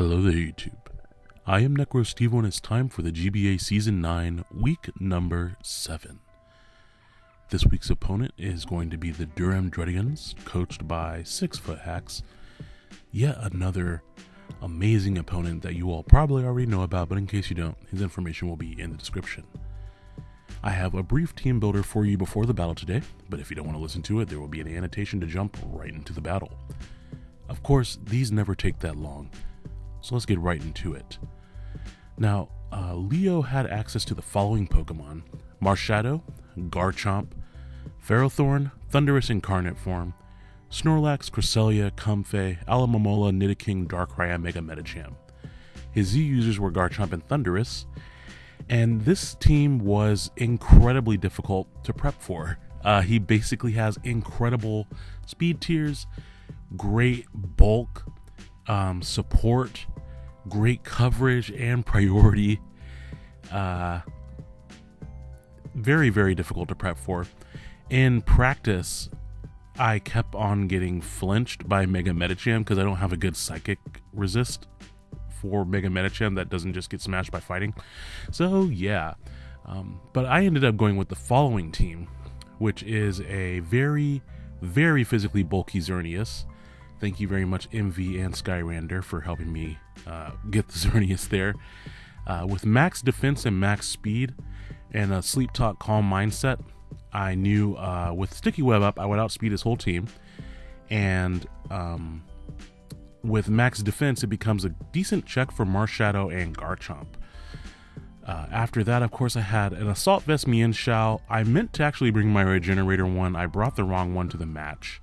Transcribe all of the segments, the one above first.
Hello there, YouTube. I am NecroStevo, and it's time for the GBA Season 9, Week Number 7. This week's opponent is going to be the Durham Druddians, coached by Six Foot Hacks. Yet another amazing opponent that you all probably already know about, but in case you don't, his information will be in the description. I have a brief team builder for you before the battle today, but if you don't want to listen to it, there will be an annotation to jump right into the battle. Of course, these never take that long so let's get right into it. Now, uh, Leo had access to the following Pokemon Marshadow, Garchomp, Ferrothorn, Thundurus Incarnate Form, Snorlax, Cresselia, Comfey, Alomomola, Nidoking, Darkrai, Mega Medicham. His Z users were Garchomp and Thundurus, and this team was incredibly difficult to prep for. Uh, he basically has incredible speed tiers, great bulk, um, support, great coverage, and priority. Uh, very, very difficult to prep for. In practice, I kept on getting flinched by Mega Medicham because I don't have a good psychic resist for Mega Medicham that doesn't just get smashed by fighting. So, yeah. Um, but I ended up going with the following team, which is a very, very physically bulky Xerneas, Thank you very much, MV and Skyrander, for helping me uh, get the Xerneas there. Uh, with max defense and max speed and a sleep talk calm mindset, I knew uh, with Sticky Web up, I would outspeed his whole team. And um, with max defense, it becomes a decent check for Marshadow and Garchomp. Uh, after that, of course, I had an Assault Vest Mienshao. I meant to actually bring my Regenerator one. I brought the wrong one to the match.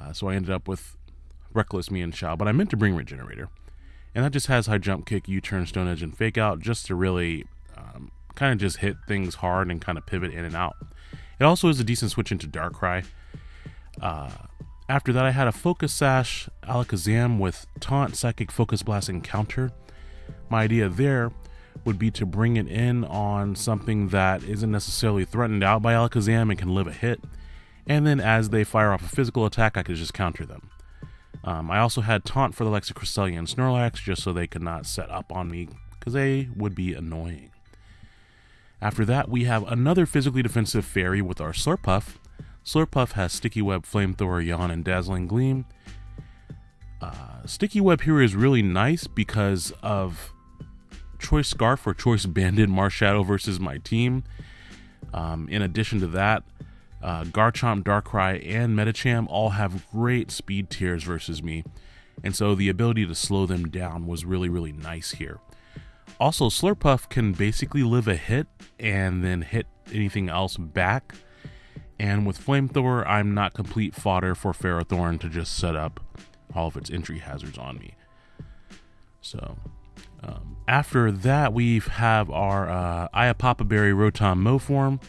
Uh, so I ended up with Reckless Mienshao, but I meant to bring Regenerator. And that just has high jump kick, U turn, stone edge, and fake out just to really um, kind of just hit things hard and kind of pivot in and out. It also is a decent switch into Darkrai. Uh, after that, I had a Focus Sash Alakazam with Taunt, Psychic, Focus Blast, and Counter. My idea there would be to bring it in on something that isn't necessarily threatened out by Alakazam and can live a hit and then as they fire off a physical attack, I could just counter them. Um, I also had Taunt for the Lexa Cresselia and Snorlax just so they could not set up on me because they would be annoying. After that, we have another physically defensive fairy with our Slurpuff. Slurpuff has Sticky Web, Flamethrower, Yawn, and Dazzling Gleam. Uh, Sticky Web here is really nice because of Choice Scarf or Choice Banded Marshadow versus my team. Um, in addition to that, uh, Garchomp, Darkrai, and Medicham all have great speed tiers versus me, and so the ability to slow them down was really, really nice here. Also, Slurpuff can basically live a hit and then hit anything else back. And with Flamethrower, I'm not complete fodder for Ferrothorn to just set up all of its entry hazards on me. So, um, after that, we have our uh, Iapapa Berry Rotom Mow form.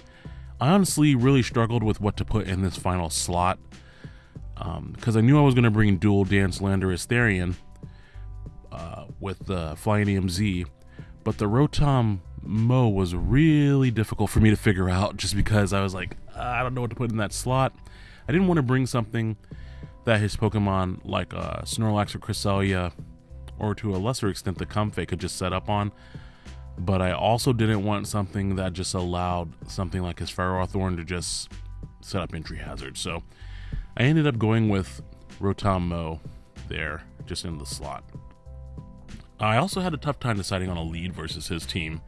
I honestly really struggled with what to put in this final slot because um, I knew I was going to bring Dual Dance Landorus Therian uh, with the Flyinium Z, but the Rotom Mow was really difficult for me to figure out just because I was like, I don't know what to put in that slot. I didn't want to bring something that his Pokemon like uh, Snorlax or Cresselia, or to a lesser extent the Comfey, could just set up on but I also didn't want something that just allowed something like his Ferrothorn to just set up entry hazards. So I ended up going with Rotom Mow there, just in the slot. I also had a tough time deciding on a lead versus his team,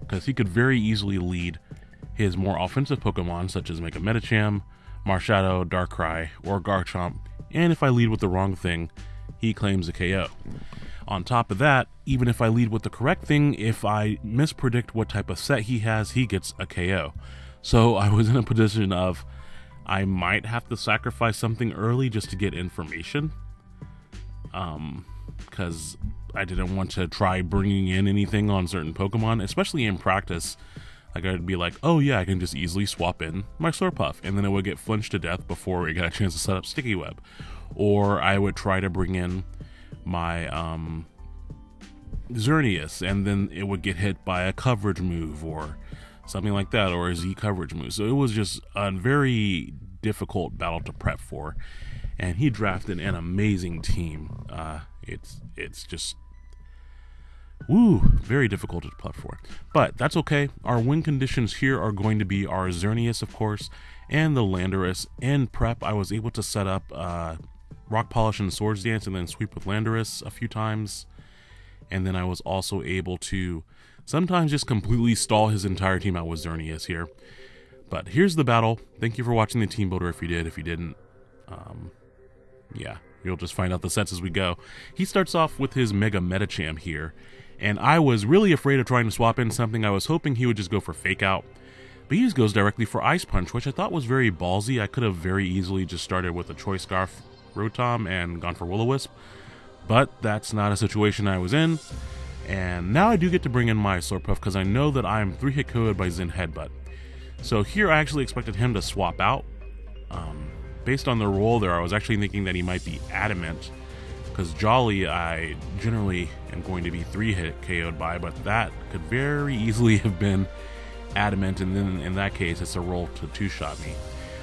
because he could very easily lead his more offensive Pokemon, such as Mega Medicham, Marshadow, Darkrai, or Garchomp, and if I lead with the wrong thing, he claims a KO. On top of that, even if I lead with the correct thing, if I mispredict what type of set he has, he gets a KO. So I was in a position of I might have to sacrifice something early just to get information. Um, because I didn't want to try bringing in anything on certain Pokemon, especially in practice. Like I'd be like, oh yeah, I can just easily swap in my Slurpuff, and then it would get flinched to death before it got a chance to set up Sticky Web. Or I would try to bring in my um, Xerneas, and then it would get hit by a coverage move or something like that, or a Z coverage move. So it was just a very difficult battle to prep for. and he drafted an amazing team. Uh, it's it's just Woo, very difficult to play for. But that's okay. Our win conditions here are going to be our Xerneas, of course, and the Landorus. In prep, I was able to set up uh, Rock Polish and Swords Dance and then sweep with Landorus a few times. And then I was also able to sometimes just completely stall his entire team out with Xerneas here. But here's the battle. Thank you for watching the team builder if you did. If you didn't, um, yeah, you'll just find out the sets as we go. He starts off with his Mega Medicham here and I was really afraid of trying to swap in something. I was hoping he would just go for Fake Out. But he just goes directly for Ice Punch, which I thought was very ballsy. I could have very easily just started with a Choice Scarf Rotom and gone for Will-O-Wisp. But that's not a situation I was in. And now I do get to bring in my Slurpuff because I know that I'm 3 hit KO'd by Zen Headbutt. So here I actually expected him to swap out. Um, based on the roll there, I was actually thinking that he might be Adamant because Jolly I generally am going to be three hit KO'd by, but that could very easily have been Adamant, and then in that case, it's a roll to two shot me.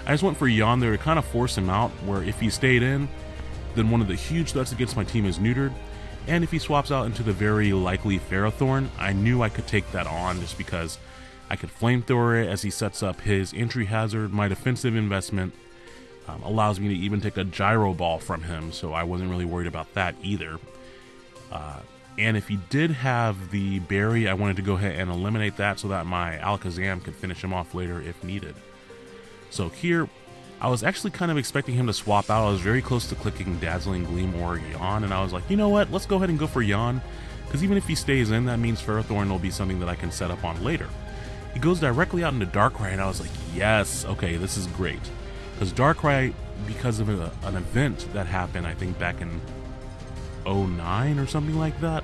I just went for Yawn there to kind of force him out, where if he stayed in, then one of the huge threats against my team is neutered, and if he swaps out into the very likely Ferrothorn, I knew I could take that on just because I could flamethrower it as he sets up his entry hazard, my defensive investment, um, allows me to even take a gyro ball from him, so I wasn't really worried about that either. Uh, and if he did have the berry, I wanted to go ahead and eliminate that so that my Alakazam could finish him off later if needed. So here, I was actually kind of expecting him to swap out. I was very close to clicking Dazzling Gleam or Yawn, and I was like, you know what, let's go ahead and go for Yawn, because even if he stays in, that means Ferrothorn will be something that I can set up on later. He goes directly out into Darkrai, and I was like, yes, okay, this is great. Because Darkrai, because of a, an event that happened, I think back in 09 or something like that,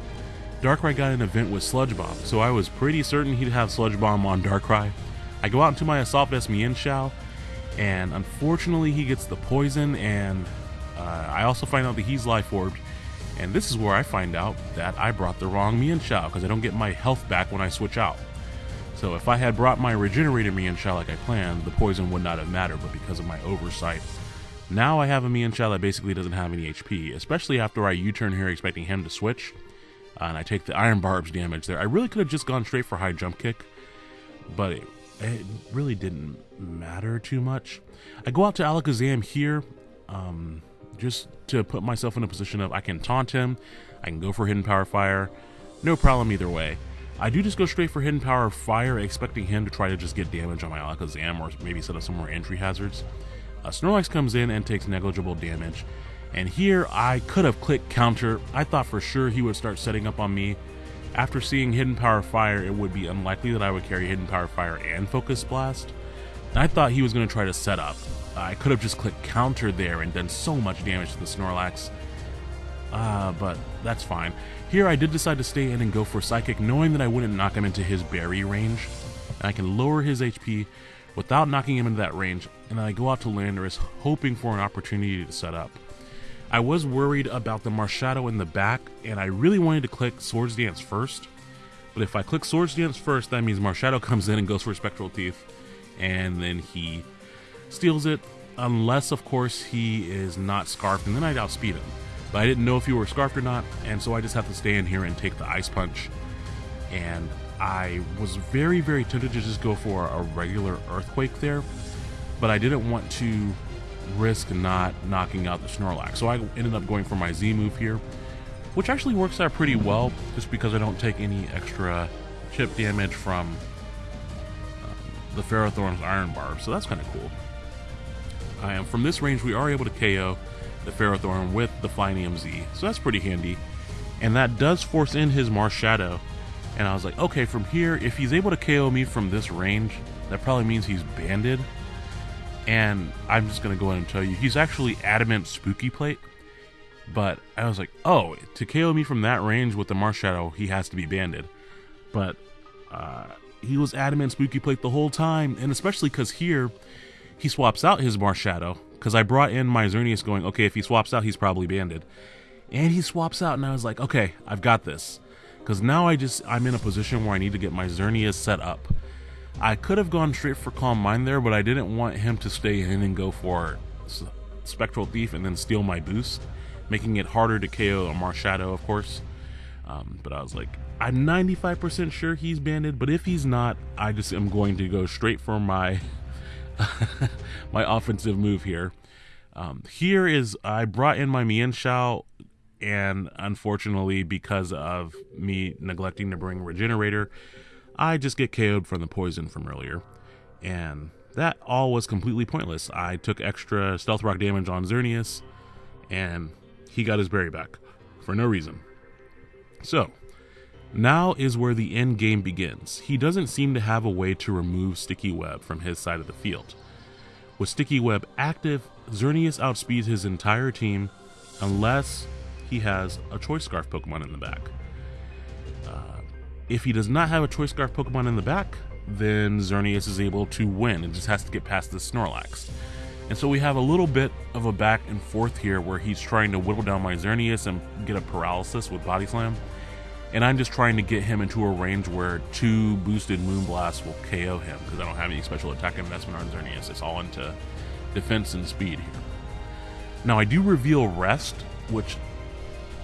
Darkrai got an event with Sludge Bomb, so I was pretty certain he'd have Sludge Bomb on Darkrai. I go out into my Assault Vest Mienshao, and unfortunately he gets the poison, and uh, I also find out that he's Life Orbed, and this is where I find out that I brought the wrong Mienshao, because I don't get my health back when I switch out. So if I had brought my regenerated Mienshao like I planned, the poison would not have mattered, but because of my oversight, now I have a Mienshao that basically doesn't have any HP, especially after I U-turn here expecting him to switch, uh, and I take the Iron Barbs damage there. I really could have just gone straight for high jump kick, but it, it really didn't matter too much. I go out to Alakazam here, um, just to put myself in a position of I can taunt him, I can go for Hidden Power Fire, no problem either way. I do just go straight for Hidden Power Fire, expecting him to try to just get damage on my Alakazam or maybe set up some more entry hazards. Uh, Snorlax comes in and takes negligible damage. And here I could have clicked counter. I thought for sure he would start setting up on me. After seeing Hidden Power Fire, it would be unlikely that I would carry Hidden Power Fire and Focus Blast. I thought he was going to try to set up. I could have just clicked counter there and done so much damage to the Snorlax. Uh, but that's fine. Here I did decide to stay in and go for Psychic, knowing that I wouldn't knock him into his berry range. And I can lower his HP without knocking him into that range, and I go out to Landorus, hoping for an opportunity to set up. I was worried about the Marshadow in the back, and I really wanted to click Swords Dance first. But if I click Swords Dance first, that means Marshadow comes in and goes for Spectral Thief, and then he steals it, unless, of course, he is not Scarfed, and then I'd outspeed him. But I didn't know if you were scarfed or not, and so I just have to stay in here and take the ice punch. And I was very, very tempted to just go for a regular earthquake there, but I didn't want to risk not knocking out the Snorlax. So I ended up going for my Z move here, which actually works out pretty well just because I don't take any extra chip damage from the Ferrothorn's Iron Barb. So that's kind of cool. I am from this range, we are able to KO the Ferrothorn with the Flyinium Z. So that's pretty handy. And that does force in his Marshadow, And I was like, okay, from here, if he's able to KO me from this range, that probably means he's banded. And I'm just going to go ahead and tell you, he's actually Adamant Spooky Plate. But I was like, oh, to KO me from that range with the Marshadow, he has to be banded. But uh, he was Adamant Spooky Plate the whole time. And especially because here, he swaps out his Marshadow because I brought in my Xerneas going, okay, if he swaps out, he's probably banded. And he swaps out, and I was like, okay, I've got this. Because now I just, I'm in a position where I need to get my Xerneas set up. I could have gone straight for Calm Mind there, but I didn't want him to stay in and go for Spectral Thief and then steal my boost, making it harder to KO a Marshadow, of course. Um, but I was like, I'm 95% sure he's banded, but if he's not, I just am going to go straight for my my offensive move here. Um, here is I brought in my Mienshao, and unfortunately, because of me neglecting to bring Regenerator, I just get KO'd from the poison from earlier. And that all was completely pointless. I took extra Stealth Rock damage on Xerneas, and he got his berry back for no reason. So, now is where the end game begins. He doesn't seem to have a way to remove Sticky Web from his side of the field. With Sticky Web active, Xerneas outspeeds his entire team unless he has a Choice Scarf Pokemon in the back. Uh, if he does not have a Choice Scarf Pokemon in the back, then Xerneas is able to win and just has to get past the Snorlax. And so we have a little bit of a back and forth here where he's trying to whittle down my Xerneas and get a paralysis with Body Slam. And I'm just trying to get him into a range where two boosted Moonblasts will KO him because I don't have any special attack investment on Xerneas. It's all into defense and speed here. Now I do reveal Rest, which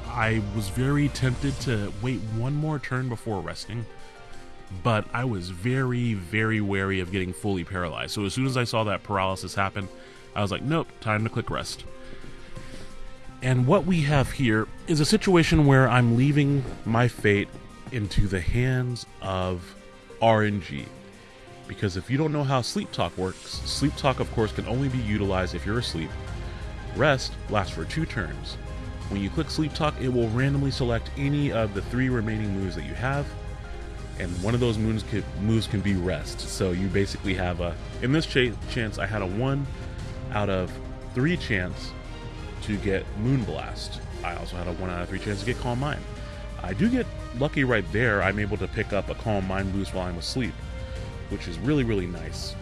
I was very tempted to wait one more turn before resting, but I was very, very wary of getting fully paralyzed. So as soon as I saw that paralysis happen, I was like, nope, time to click rest. And what we have here is a situation where I'm leaving my fate into the hands of RNG. Because if you don't know how sleep talk works, sleep talk, of course, can only be utilized if you're asleep. Rest lasts for two turns. When you click sleep talk, it will randomly select any of the three remaining moves that you have, and one of those moves can, moves can be rest. So you basically have a. In this ch- chance, I had a one out of three chance to get Moonblast. I also had a 1 out of 3 chance to get Calm Mind. I do get lucky right there. I'm able to pick up a Calm Mind boost while I'm asleep, which is really, really nice.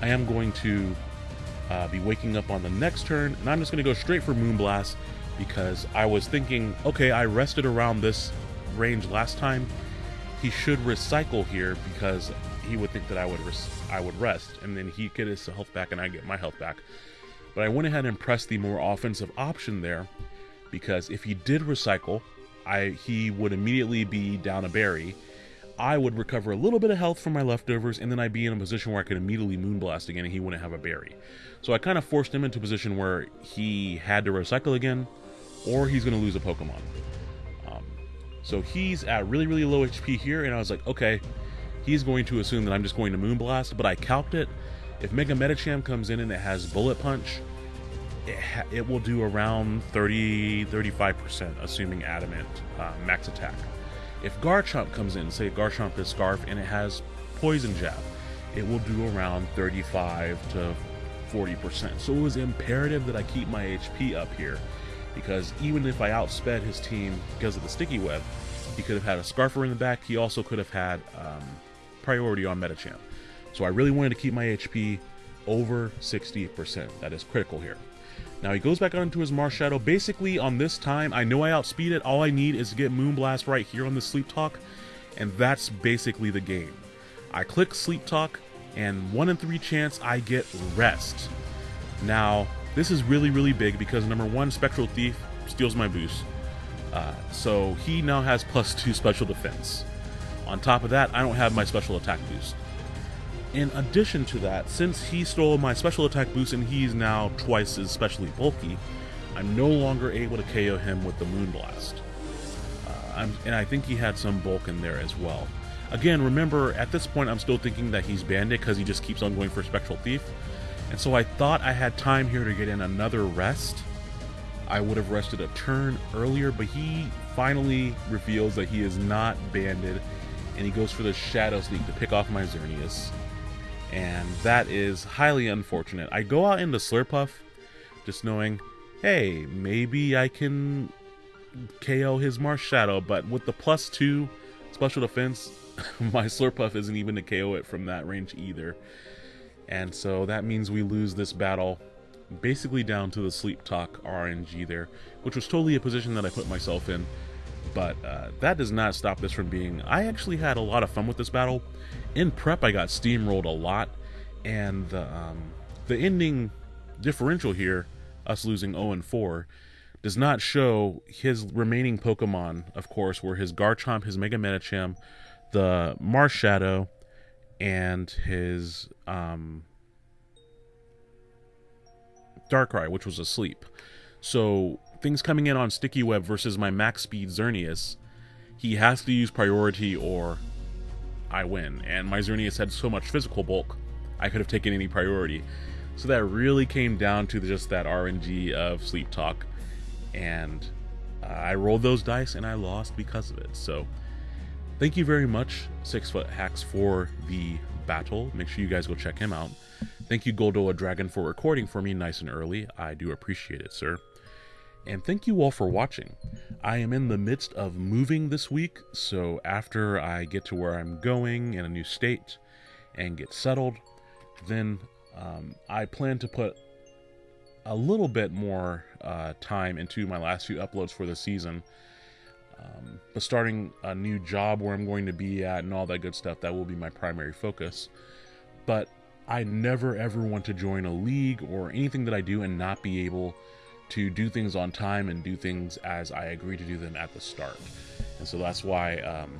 I am going to uh, be waking up on the next turn, and I'm just going to go straight for Moonblast because I was thinking, okay, I rested around this range last time. He should recycle here because he would think that I would res- I would rest, and then he get his health back, and I get my health back. But I went ahead and pressed the more offensive option there because if he did recycle, I he would immediately be down a berry. I would recover a little bit of health from my leftovers, and then I'd be in a position where I could immediately moonblast again, and he wouldn't have a berry. So I kind of forced him into a position where he had to recycle again, or he's going to lose a Pokemon. Um, so he's at really, really low HP here, and I was like, okay, he's going to assume that I'm just going to moonblast, but I calced it if Mega Medicham comes in and it has Bullet Punch, it, ha- it will do around 30 35%, assuming Adamant uh, max attack. If Garchomp comes in, say Garchomp is Scarf and it has Poison Jab, it will do around 35 to 40%. So it was imperative that I keep my HP up here because even if I outsped his team because of the sticky web, he could have had a Scarfer in the back. He also could have had um, priority on Medicham. So I really wanted to keep my HP over 60%. That is critical here. Now he goes back onto his Marshadow. Basically, on this time, I know I outspeed it. All I need is to get Moonblast right here on the Sleep Talk, and that's basically the game. I click Sleep Talk, and 1 in 3 chance I get Rest. Now, this is really, really big because number one, Spectral Thief steals my boost. Uh, so he now has plus 2 special defense. On top of that, I don't have my special attack boost. In addition to that, since he stole my special attack boost and he's now twice as specially bulky, I'm no longer able to KO him with the Moonblast. Uh, and I think he had some bulk in there as well. Again, remember, at this point I'm still thinking that he's banded because he just keeps on going for Spectral Thief. And so I thought I had time here to get in another rest. I would have rested a turn earlier, but he finally reveals that he is not banded, and he goes for the Shadow Sneak to pick off my Xerneas and that is highly unfortunate. I go out into Slurpuff just knowing, hey, maybe I can KO his Marshadow, but with the plus two special defense, my Slurpuff isn't even to KO it from that range either. And so that means we lose this battle basically down to the Sleep Talk RNG there, which was totally a position that I put myself in. But uh, that does not stop this from being. I actually had a lot of fun with this battle in prep, I got steamrolled a lot, and the um, the ending differential here us losing 0 and 4, does not show his remaining Pokemon, of course, were his Garchomp, his Mega Medicham, the Marshadow, and his um, Darkrai, which was asleep. So things coming in on Sticky Web versus my max speed Xerneas, he has to use priority or I win. And my Xerneas had so much physical bulk, I could have taken any priority. So that really came down to just that RNG of Sleep Talk. And uh, I rolled those dice and I lost because of it. So thank you very much, Six Foot Hacks, for the battle. Make sure you guys go check him out. Thank you, Goldoa Dragon, for recording for me nice and early. I do appreciate it, sir. And thank you all for watching. I am in the midst of moving this week, so after I get to where I'm going in a new state and get settled, then um, I plan to put a little bit more uh, time into my last few uploads for the season. Um, but starting a new job where I'm going to be at and all that good stuff, that will be my primary focus. But I never ever want to join a league or anything that I do and not be able to do things on time and do things as I agree to do them at the start. And so that's why um,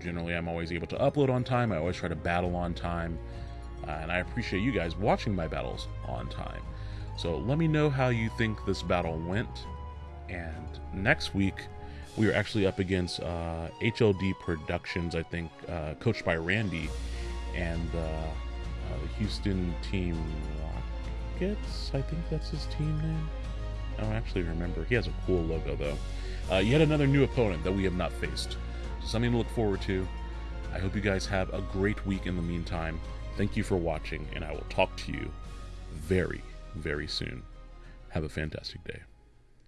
generally I'm always able to upload on time. I always try to battle on time. Uh, and I appreciate you guys watching my battles on time. So let me know how you think this battle went. And next week, we are actually up against uh, HLD Productions, I think, uh, coached by Randy, and uh, the Houston Team Rockets. I think that's his team name. I don't actually remember. He has a cool logo, though. Uh, yet another new opponent that we have not faced. So something to look forward to. I hope you guys have a great week in the meantime. Thank you for watching, and I will talk to you very, very soon. Have a fantastic day.